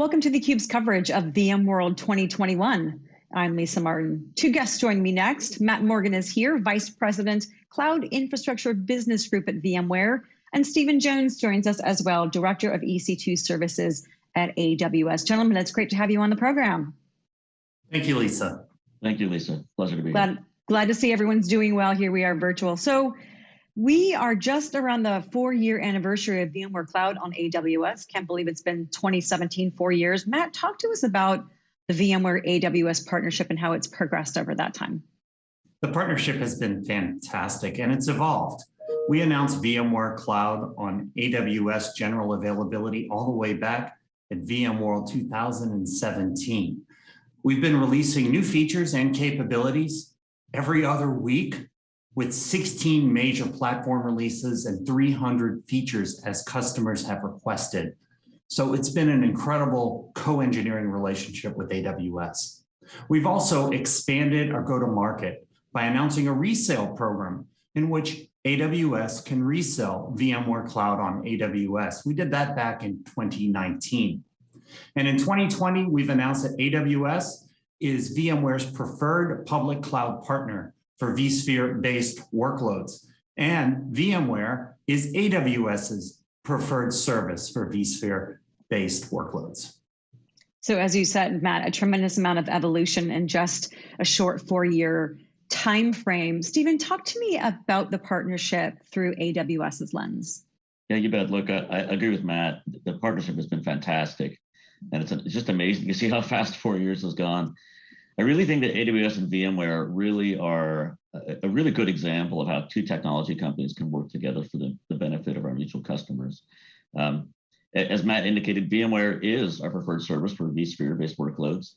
Welcome to theCUBE's coverage of VMworld 2021. I'm Lisa Martin. Two guests join me next. Matt Morgan is here, Vice President, Cloud Infrastructure Business Group at VMware. And Stephen Jones joins us as well, Director of EC2 Services at AWS. Gentlemen, it's great to have you on the program. Thank you, Lisa. Thank you, Lisa. Pleasure to be glad, here. Glad to see everyone's doing well here. We are virtual. So we are just around the four year anniversary of VMware Cloud on AWS. Can't believe it's been 2017, four years. Matt, talk to us about the VMware AWS partnership and how it's progressed over that time. The partnership has been fantastic and it's evolved. We announced VMware Cloud on AWS general availability all the way back at VMworld 2017. We've been releasing new features and capabilities every other week with 16 major platform releases and 300 features as customers have requested. So it's been an incredible co-engineering relationship with AWS. We've also expanded our go-to-market by announcing a resale program in which AWS can resell VMware Cloud on AWS. We did that back in 2019. And in 2020, we've announced that AWS is VMware's preferred public cloud partner for vSphere-based workloads. And VMware is AWS's preferred service for vSphere-based workloads. So as you said, Matt, a tremendous amount of evolution in just a short four-year time frame. Stephen, talk to me about the partnership through AWS's lens. Yeah, you bet. Look, I, I agree with Matt. The partnership has been fantastic. And it's, it's just amazing to see how fast four years has gone. I really think that AWS and VMware really are a, really good example of how two technology companies can work together for the, the benefit of our mutual customers. Um, as Matt indicated, VMware is our preferred service for vSphere-based workloads.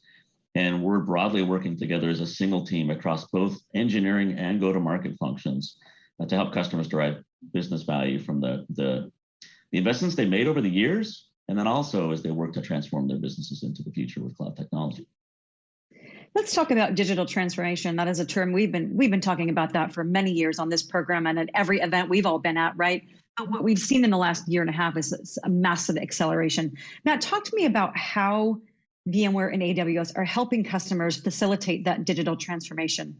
And we're broadly working together as a single team across both engineering and go-to-market functions uh, to help customers derive business value from the, the, the investments they made over the years, and then also as they work to transform their businesses into the future with cloud technology. Let's talk about digital transformation. That is a term we've been we've been talking about that for many years on this program and at every event we've all been at, right? But what we've seen in the last year and a half is a massive acceleration. Matt, talk to me about how VMware and AWS are helping customers facilitate that digital transformation.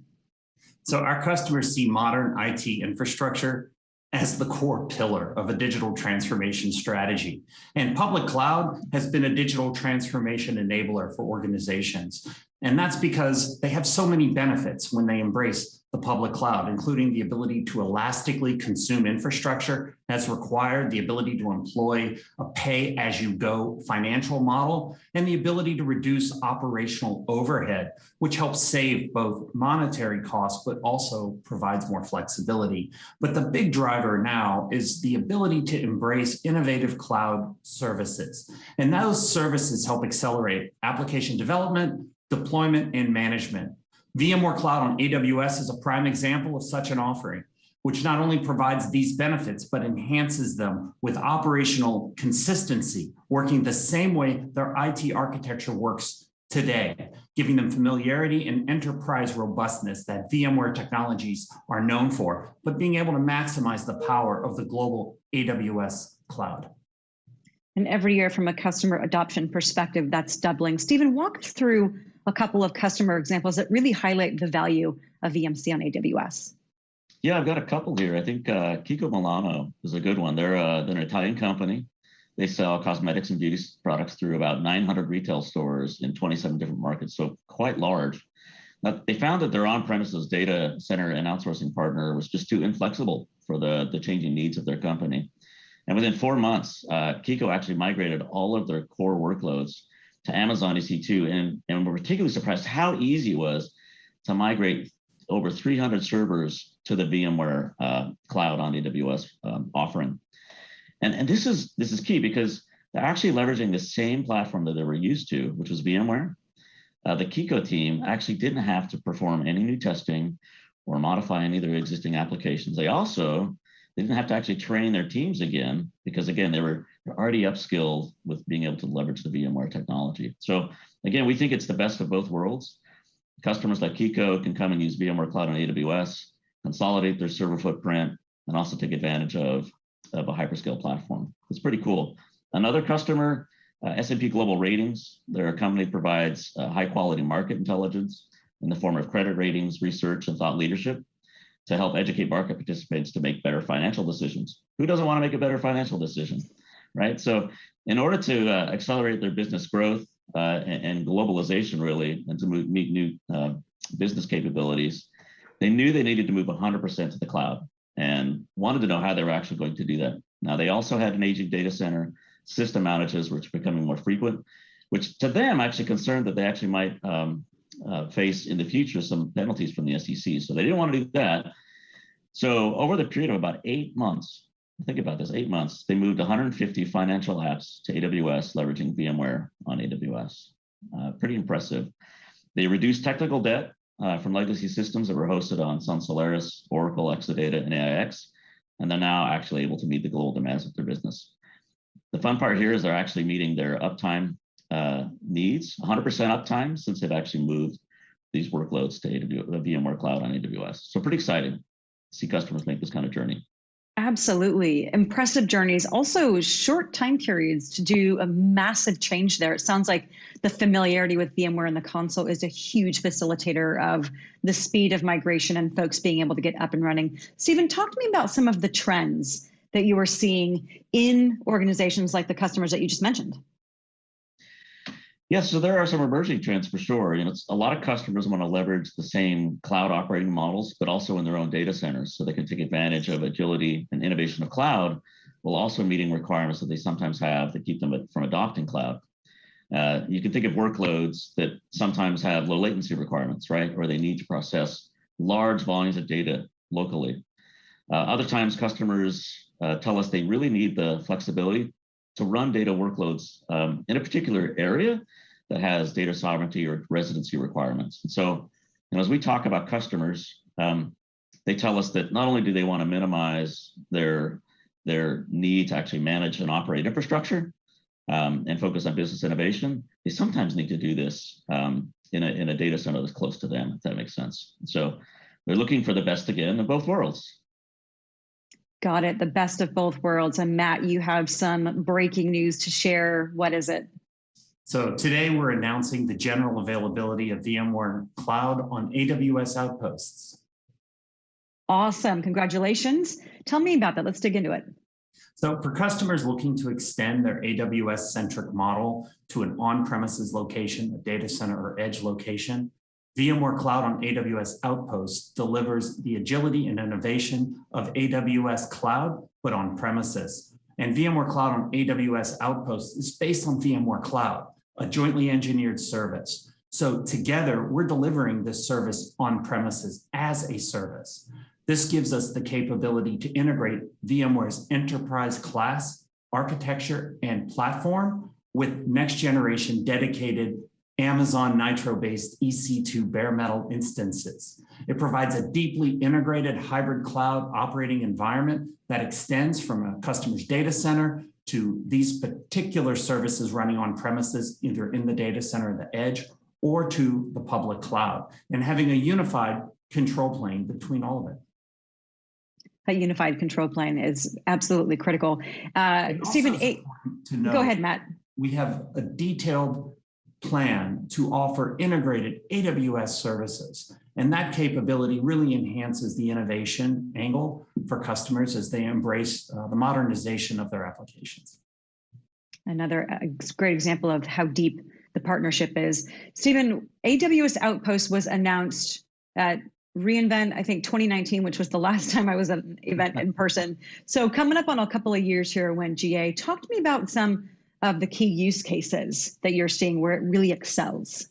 So our customers see modern IT infrastructure as the core pillar of a digital transformation strategy. And public cloud has been a digital transformation enabler for organizations. And that's because they have so many benefits when they embrace the public cloud, including the ability to elastically consume infrastructure as required, the ability to employ a pay-as-you-go financial model, and the ability to reduce operational overhead, which helps save both monetary costs, but also provides more flexibility. But the big driver now is the ability to embrace innovative cloud services. And those services help accelerate application development, deployment, and management. VMware Cloud on AWS is a prime example of such an offering, which not only provides these benefits, but enhances them with operational consistency, working the same way their IT architecture works today, giving them familiarity and enterprise robustness that VMware technologies are known for, but being able to maximize the power of the global AWS cloud. And every year from a customer adoption perspective, that's doubling. Stephen, walk us through a couple of customer examples that really highlight the value of VMC on AWS. Yeah, I've got a couple here. I think uh, Kiko Milano is a good one. They're, uh, they're an Italian company. They sell cosmetics and beauty products through about 900 retail stores in 27 different markets, so quite large. Now, they found that their on-premises data center and outsourcing partner was just too inflexible for the, the changing needs of their company. And within four months, uh, Kiko actually migrated all of their core workloads to Amazon EC2, and, and we're particularly surprised how easy it was to migrate over 300 servers to the VMware uh, cloud on AWS um, offering. And, and this is this is key because they're actually leveraging the same platform that they were used to, which was VMware. Uh, the Kiko team actually didn't have to perform any new testing or modify any of their existing applications. They also they didn't have to actually train their teams again because again, they were already upskilled with being able to leverage the VMware technology. So again, we think it's the best of both worlds. Customers like Kiko can come and use VMware Cloud on AWS, consolidate their server footprint, and also take advantage of, of a hyperscale platform. It's pretty cool. Another customer Uh, S&P Global Ratings, they're a company provides uh, high quality market intelligence in the form of credit ratings, research, and thought leadership to help educate market participants to make better financial decisions. Who doesn't want to make a better financial decision, right? So in order to uh, accelerate their business growth uh, and, and, globalization really, and to move, meet new uh, business capabilities, they knew they needed to move 100% to the cloud and wanted to know how they were actually going to do that. Now they also had an aging data center, system outages, which are becoming more frequent, which to them actually concerned that they actually might um, uh, face in the future some penalties from the SEC. So they didn't want to do that. So over the period of about eight months, think about this, eight months, they moved 150 financial apps to AWS, leveraging VMware on AWS. Uh, pretty impressive. They reduced technical debt uh, from legacy systems that were hosted on Sun Solaris, Oracle, Exadata, and AIX, and they're now actually able to meet the global demands of their business. The fun part here is they're actually meeting their uptime uh, needs, 100% uptime since they've actually moved these workloads to AWS, the VMware Cloud on AWS. So pretty exciting to see customers make this kind of journey. Absolutely. Impressive journeys. Also, short time periods to do a massive change there. It sounds like the familiarity with VMware and the console is a huge facilitator of the speed of migration and folks being able to get up and running. Stephen, talk to me about some of the trends that you are seeing in organizations like the customers that you just mentioned. Yeah, so there are some emerging trends for sure. You know, a lot of customers want to leverage the same cloud operating models, but also in their own data centers, so they can take advantage of agility and innovation of cloud, while also meeting requirements that they sometimes have that keep them from adopting cloud. Uh, you can think of workloads that sometimes have low latency requirements, right? Or they need to process large volumes of data locally. Uh, other times customers uh, tell us they really need the flexibility to run data workloads um, in a particular area that has data sovereignty or residency requirements. And so, you know, as we talk about customers, um, they tell us that not only do they want to minimize their their need to actually manage and operate infrastructure um, and focus on business innovation, they sometimes need to do this um, in, a, in a data center that's close to them, if that makes sense. And so they're looking for the best again in both worlds. Got it. The best of both worlds. And Matt, you have some breaking news to share. What is it? So today we're announcing the general availability of VMware Cloud on AWS Outposts. Awesome. Congratulations. Tell me about that. Let's dig into it. So for customers looking to extend their AWS-centric model to an on-premises location, a data center or edge location, VMware Cloud on AWS Outposts delivers the agility and innovation of AWS Cloud, but on premises. And VMware Cloud on AWS Outposts is based on VMware Cloud, a jointly engineered service. So together, we're delivering this service on premises as a service. This gives us the capability to integrate VMware's enterprise class architecture and platform with next generation dedicated Amazon Nitro-based EC2 bare metal instances. It provides a deeply integrated hybrid cloud operating environment that extends from a customer's data center to these particular services running on premises, either in the data center or the edge, or to the public cloud, and having a unified control plane between all of it. A unified control plane is absolutely critical. Uh, Stephen, go ahead, Matt. We have a detailed plan to offer integrated AWS services. And that capability really enhances the innovation angle for customers as they embrace uh, the modernization of their applications. Another uh, great example of how deep the partnership is. Stephen, AWS Outpost was announced at reInvent, I think 2019, which was the last time I was at an event in person. So coming up on a couple of years here when GA, talk to me about some of the key use cases that you're seeing where it really excels?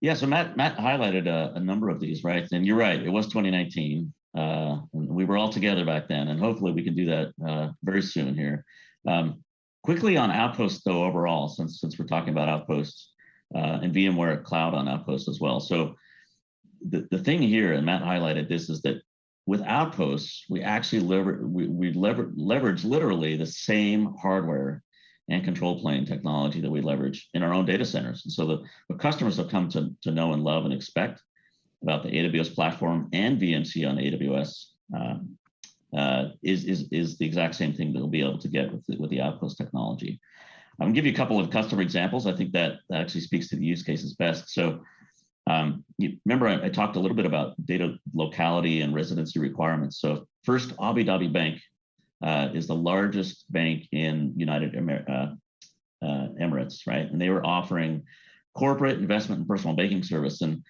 Yeah, so Matt Matt highlighted a, a number of these, right? And you're right, it was 2019. Uh, we were all together back then, and hopefully we can do that uh, very soon here. Um, quickly on Outposts, though, overall, since since we're talking about Outposts uh, and VMware Cloud on Outposts as well. So the, the thing here, and Matt highlighted this, is that with Outposts, we actually lever we, we lever leverage literally the same hardware and control plane technology that we leverage in our own data centers. And so the, what customers have come to, to know and love and expect about the AWS platform and VMC on AWS um, uh, is, is, is the exact same thing that they'll be able to get with the, with the Outpost technology. I'm gonna give you a couple of customer examples. I think that, that actually speaks to the use cases best. So um, you remember I, I, talked a little bit about data locality and residency requirements. So first, Abu Dhabi Bank uh, is the largest bank in United Amer uh, uh, Emirates, right? And they were offering corporate investment and personal banking service. And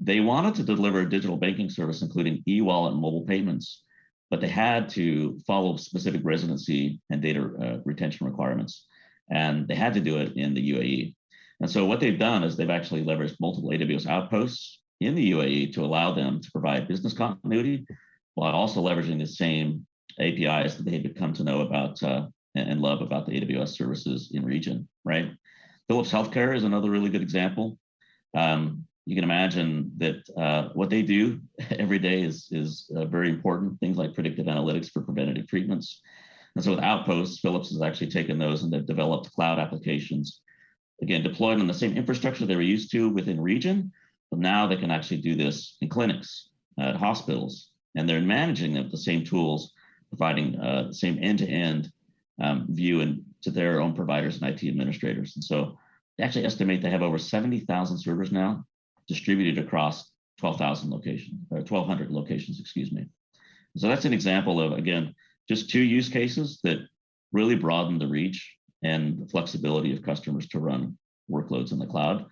they wanted to deliver a digital banking service, including e-wallet and mobile payments, but they had to follow specific residency and data uh, retention requirements. And they had to do it in the UAE. And so what they've done is they've actually leveraged multiple AWS outposts in the UAE to allow them to provide business continuity while also leveraging the same APIs that they had come to know about uh, and love about the AWS services in region, right? Philips Healthcare is another really good example. Um, you can imagine that uh, what they do every day is, is uh, very important, things like predictive analytics for preventative treatments. And so with Outposts, Philips has actually taken those and they've developed cloud applications, again, deployed on the same infrastructure they were used to within region, but now they can actually do this in clinics, at hospitals, and they're managing them with the same tools, providing uh, the same end-to-end um, view and to their own providers and IT administrators. And so they actually estimate they have over 70,000 servers now distributed across 12,000 locations, or 1,200 locations, excuse me. So that's an example of, again, just two use cases that really broaden the reach and the flexibility of customers to run workloads in the cloud,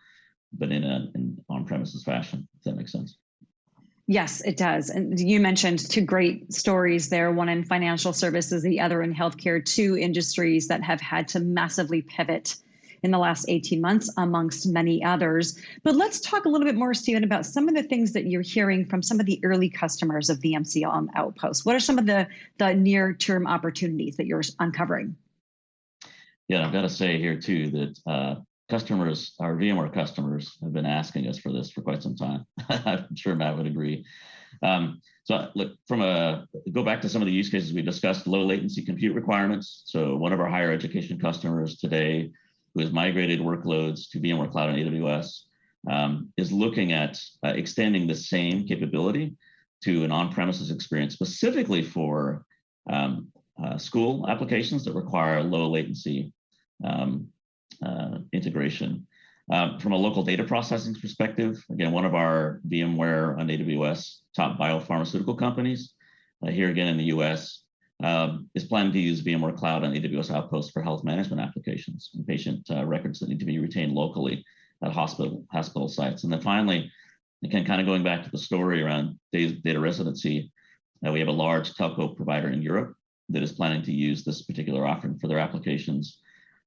but in an on-premises fashion, if that makes sense. Yes, it does. And you mentioned two great stories there, one in financial services, the other in healthcare, two industries that have had to massively pivot in the last 18 months, amongst many others. But let's talk a little bit more, Stephen, about some of the things that you're hearing from some of the early customers of VMC on Outpost. What are some of the, the near-term opportunities that you're uncovering? Yeah, I've got to say here too that uh, customers, our VMware customers, have been asking us for this for quite some time. I'm sure Matt would agree. Um, so look, from a go back to some of the use cases we discussed, low latency compute requirements. So one of our higher education customers today, who has migrated workloads to VMware Cloud and AWS, um, is looking at uh, extending the same capability to an on-premises experience, specifically for um, uh, school applications that require low latency um, uh, integration. Um, from a local data processing perspective, again, one of our VMware on AWS top biopharmaceutical companies uh, here again in the US um, is planning to use VMware Cloud and AWS Outposts for health management applications and patient uh, records that need to be retained locally at hospital hospital sites. And then finally, again, kind of going back to the story around data, data residency, uh, we have a large telco provider in Europe that is planning to use this particular offering for their applications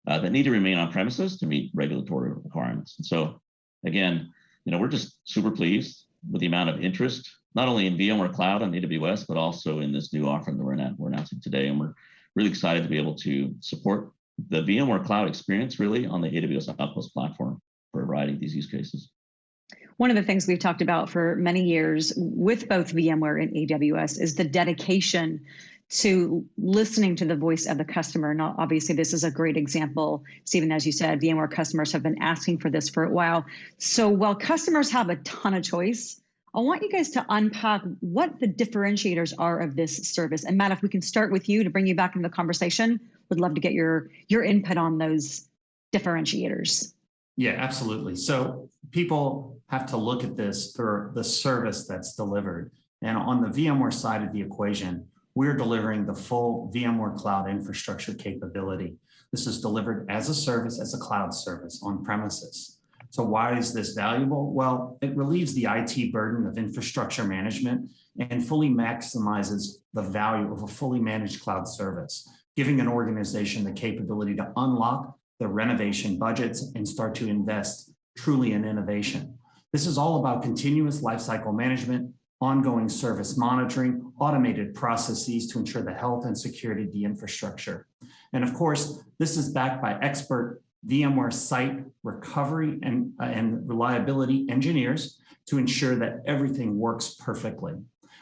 uh, that need to remain on premises to meet regulatory requirements. And so again, you know, we're just super pleased with the amount of interest, not only in VMware Cloud on AWS, but also in this new offering that we're, we're announcing today. And we're really excited to be able to support the VMware Cloud experience really on the AWS Outpost platform for a variety of these use cases. One of the things we've talked about for many years with both VMware and AWS is the dedication to listening to the voice of the customer. Now, obviously, this is a great example. Stephen, as you said, VMware customers have been asking for this for a while. So while customers have a ton of choice, I want you guys to unpack what the differentiators are of this service. And Matt, if we can start with you to bring you back into the conversation, would love to get your your input on those differentiators. Yeah, absolutely. So people have to look at this for the service that's delivered. And on the VMware side of the equation, we're delivering the full VMware Cloud infrastructure capability. This is delivered as a service, as a cloud service on premises. So why is this valuable? Well, it relieves the IT burden of infrastructure management and fully maximizes the value of a fully managed cloud service, giving an organization the capability to unlock the renovation budgets and start to invest truly in innovation. This is all about continuous lifecycle management, ongoing service monitoring, automated processes to ensure the health and security of the infrastructure. And of course, this is backed by expert VMware site recovery and, uh, and reliability engineers to ensure that everything works perfectly.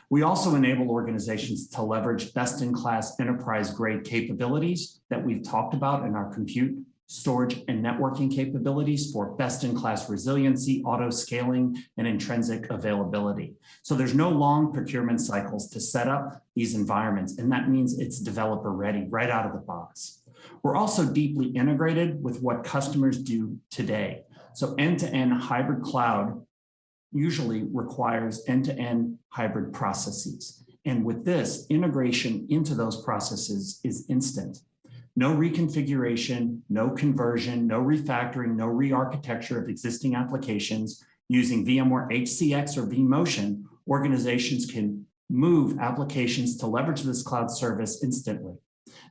We also enable organizations to leverage best-in-class enterprise-grade capabilities that we've talked about in our compute storage, and networking capabilities for best-in-class resiliency, auto-scaling, and intrinsic availability. So there's no long procurement cycles to set up these environments, and that means it's developer ready right out of the box. We're also deeply integrated with what customers do today. So end-to-end hybrid cloud usually requires end-to-end hybrid processes. And with this, integration into those processes is instant. No reconfiguration, no conversion, no refactoring, no re-architecture of existing applications using VMware HCX or vMotion, organizations can move applications to leverage this cloud service instantly.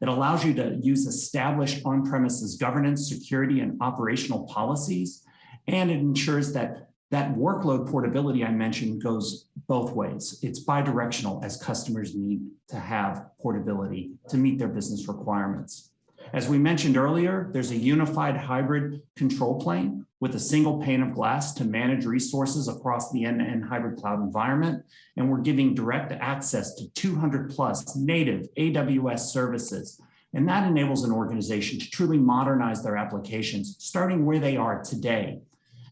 It allows you to use established on-premises governance, security, and operational policies, and it ensures that that workload portability I mentioned goes both ways. It's bidirectional as customers need to have portability to meet their business requirements. As we mentioned earlier, there's a unified hybrid control plane with a single pane of glass to manage resources across the end-to-end -end hybrid cloud environment. And we're giving direct access to 200 plus native AWS services. And that enables an organization to truly modernize their applications, starting where they are today.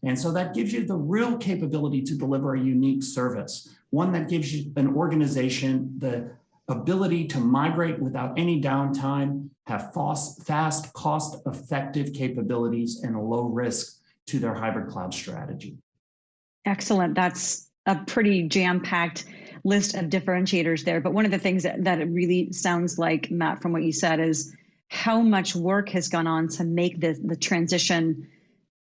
And so that gives you the real capability to deliver a unique service, one that gives you an organization the ability to migrate without any downtime, have fast, cost-effective capabilities, and a low risk to their hybrid cloud strategy. Excellent. That's a pretty jam-packed list of differentiators there. But one of the things that, that it really sounds like, Matt, from what you said, is how much work has gone on to make the, the transition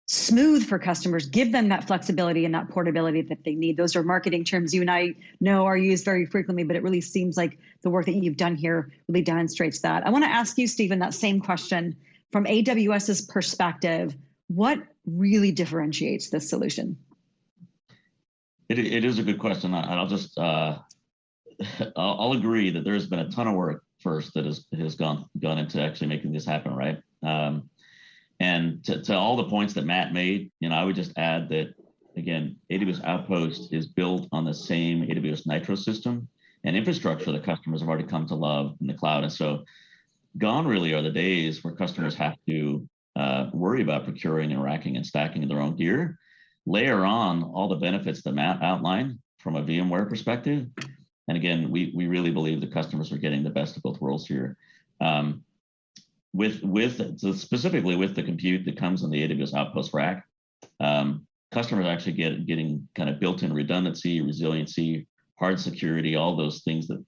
smooth for customers, give them that flexibility and that portability that they need. Those are marketing terms you and I know are used very frequently, but it really seems like the work that you've done here really demonstrates that. I want to ask you, Stephen, that same question from AWS's perspective. What really differentiates this solution? It, it is a good question. I, will just uh, I'll, agree that there's been a ton of work first that has has gone gone into actually making this happen, right? Um, and to, to all the points that Matt made, you know, I would just add that again, AWS Outpost is built on the same AWS Nitro system and infrastructure that customers have already come to love in the cloud. And so gone really are the days where customers have to uh, worry about procuring and racking and stacking their own gear. Layer on all the benefits that Matt outlined from a VMware perspective. And again, we, we really believe the customers are getting the best of both worlds here. Um, with with so specifically with the compute that comes on the AWS Outpost rack, um, customers actually get getting kind of built-in redundancy, resiliency, hard security, all those things that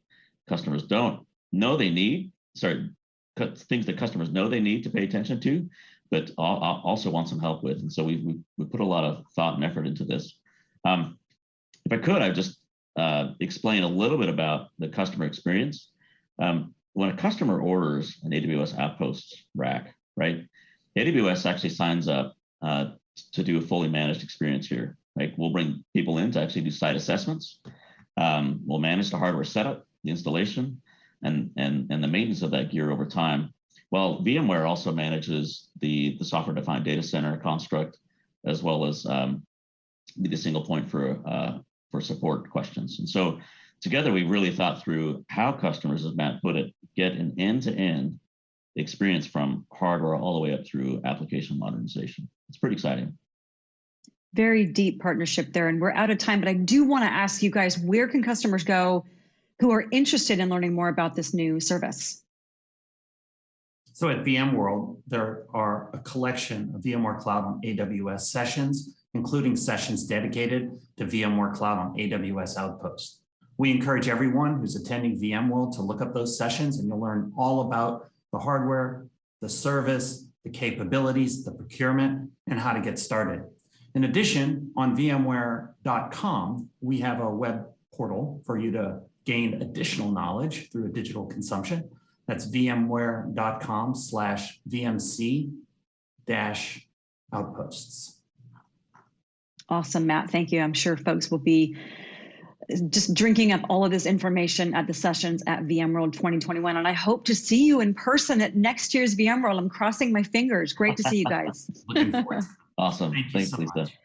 customers don't know they need. Sorry, things that customers know they need to pay attention to, but also want some help with. And so we, we, we put a lot of thought and effort into this. Um, if I could, I'd just uh, explain a little bit about the customer experience. Um, when a customer orders an AWS Outposts rack, right, AWS actually signs up uh, to do a fully managed experience here. Like we'll bring people in to actually do site assessments. Um, we'll manage the hardware setup, the installation, and, and, and the maintenance of that gear over time. Well, VMware also manages the, the software-defined data center construct, as well as um, the single point for, uh, for support questions. And so together, we really thought through how customers, as Matt put it, get an end-to-end experience from hardware all the way up through application modernization. It's pretty exciting. Very deep partnership there, and we're out of time, but I do want to ask you guys, where can customers go who are interested in learning more about this new service? So at VMworld, there are a collection of VMware Cloud on AWS sessions, including sessions dedicated to VMware Cloud on AWS Outpost. We encourage everyone who's attending VMworld to look up those sessions and you'll learn all about the hardware, the service, the capabilities, the procurement, and how to get started. In addition, on VMware.com, we have a web portal for you to gain additional knowledge through a digital consumption. That's vmware.com slash VMC dash outposts. Awesome, Matt. Thank you. I'm sure folks will be just drinking up all of this information at the sessions at VMworld 2021. And I hope to see you in person at next year's VMworld. I'm crossing my fingers. Great to see you guys. Looking forward. awesome. Thank Thanks, so Lisa. Much.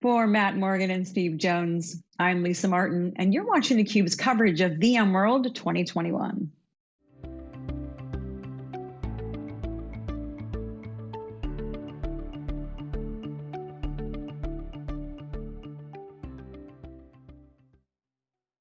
For Matt Morgan and Steve Jones, I'm Lisa Martin, and you're watching theCUBE's coverage of VMworld 2021.